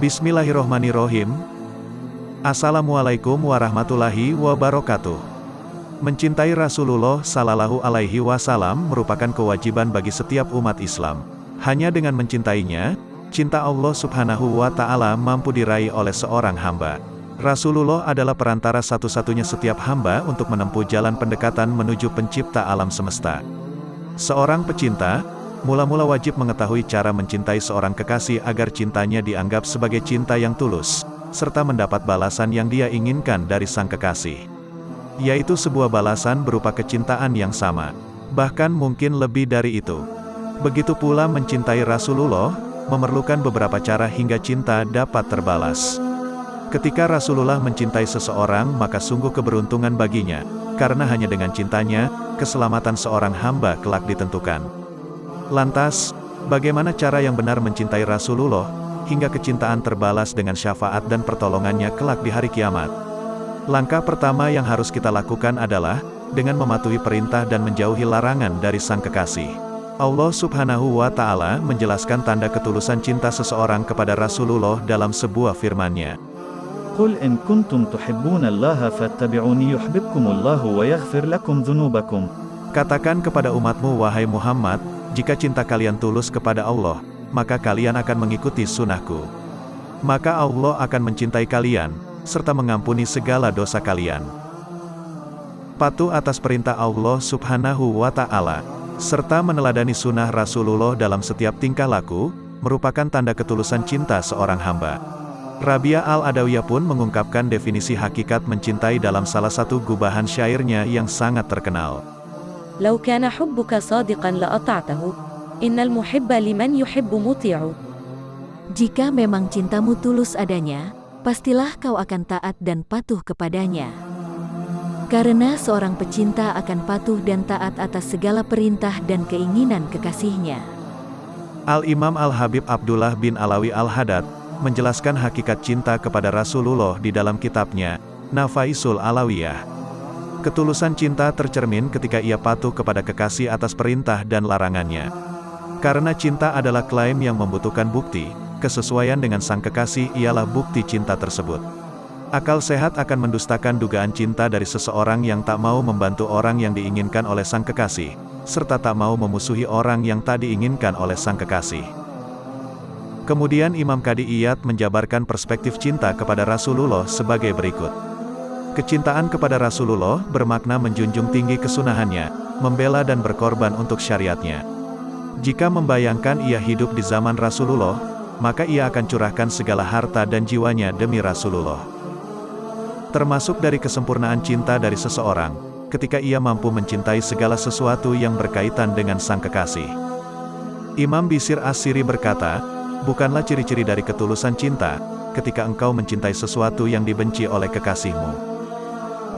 Bismillahirrohmanirrohim. Assalamualaikum warahmatullahi wabarakatuh. Mencintai Rasulullah Sallallahu Alaihi Wasallam merupakan kewajiban bagi setiap umat Islam. Hanya dengan mencintainya, cinta Allah Subhanahu wa Ta'ala mampu diraih oleh seorang hamba. Rasulullah adalah perantara satu-satunya setiap hamba untuk menempuh jalan pendekatan menuju Pencipta alam semesta. Seorang pecinta, mula-mula wajib mengetahui cara mencintai seorang kekasih agar cintanya dianggap sebagai cinta yang tulus, serta mendapat balasan yang dia inginkan dari sang kekasih. Yaitu sebuah balasan berupa kecintaan yang sama. Bahkan mungkin lebih dari itu. Begitu pula mencintai Rasulullah, memerlukan beberapa cara hingga cinta dapat terbalas. Ketika Rasulullah mencintai seseorang maka sungguh keberuntungan baginya, karena hanya dengan cintanya, keselamatan seorang hamba kelak ditentukan. Lantas, bagaimana cara yang benar mencintai Rasulullah, hingga kecintaan terbalas dengan syafaat dan pertolongannya kelak di hari kiamat? Langkah pertama yang harus kita lakukan adalah, dengan mematuhi perintah dan menjauhi larangan dari sang kekasih. Allah subhanahu wa ta'ala menjelaskan tanda ketulusan cinta seseorang kepada Rasulullah dalam sebuah firmannya. Qul in kuntum tuhibbuna fattabi'uni yuhbibkumullahu wa yaghfir lakum dhunubakum. Katakan kepada umatmu wahai Muhammad, jika cinta kalian tulus kepada Allah, maka kalian akan mengikuti sunnahku. Maka Allah akan mencintai kalian, serta mengampuni segala dosa kalian. Patuh atas perintah Allah subhanahu wa ta'ala, serta meneladani sunnah Rasulullah dalam setiap tingkah laku, merupakan tanda ketulusan cinta seorang hamba. Rabia Al-Adawiyah pun mengungkapkan definisi hakikat mencintai dalam salah satu gubahan syairnya yang sangat terkenal. لو كان حبك صادقا لأطعته إن المحب لمن يحب مطيع Jika memang cintamu tulus adanya, pastilah kau akan taat dan patuh kepadanya. Karena seorang pecinta akan patuh dan taat atas segala perintah dan keinginan kekasihnya. Al-Imam Al-Habib Abdullah bin Alawi Al-Hadad, menjelaskan hakikat cinta kepada Rasulullah di dalam kitabnya, Nafaisul Alawiyah. Ketulusan cinta tercermin ketika ia patuh kepada kekasih atas perintah dan larangannya. Karena cinta adalah klaim yang membutuhkan bukti, kesesuaian dengan sang kekasih ialah bukti cinta tersebut. Akal sehat akan mendustakan dugaan cinta dari seseorang yang tak mau membantu orang yang diinginkan oleh sang kekasih, serta tak mau memusuhi orang yang tak diinginkan oleh sang kekasih. Kemudian Imam Kadi Iyad menjabarkan perspektif cinta kepada Rasulullah sebagai berikut. Kecintaan kepada Rasulullah bermakna menjunjung tinggi kesunahannya, membela dan berkorban untuk syariatnya. Jika membayangkan ia hidup di zaman Rasulullah, maka ia akan curahkan segala harta dan jiwanya demi Rasulullah. Termasuk dari kesempurnaan cinta dari seseorang, ketika ia mampu mencintai segala sesuatu yang berkaitan dengan sang kekasih. Imam Bisir As-Siri berkata, bukanlah ciri-ciri dari ketulusan cinta, ketika engkau mencintai sesuatu yang dibenci oleh kekasihmu.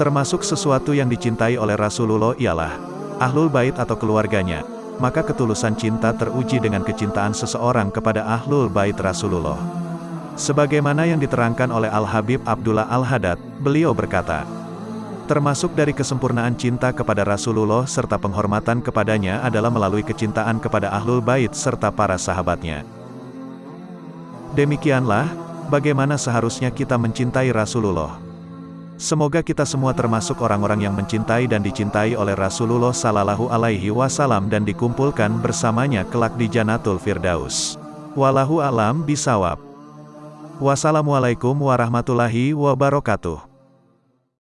Termasuk sesuatu yang dicintai oleh Rasulullah ialah, Ahlul Bait atau keluarganya, maka ketulusan cinta teruji dengan kecintaan seseorang kepada Ahlul Bait Rasulullah. Sebagaimana yang diterangkan oleh Al-Habib Abdullah Al-Hadad, beliau berkata, Termasuk dari kesempurnaan cinta kepada Rasulullah serta penghormatan kepadanya adalah melalui kecintaan kepada Ahlul Bait serta para sahabatnya. Demikianlah, bagaimana seharusnya kita mencintai Rasulullah. Semoga kita semua termasuk orang-orang yang mencintai dan dicintai oleh Rasulullah Sallallahu Alaihi Wasallam dan dikumpulkan bersamanya kelak di Janatul Firdaus. Walahu alam bisawab. Wassalamualaikum warahmatullahi wabarakatuh.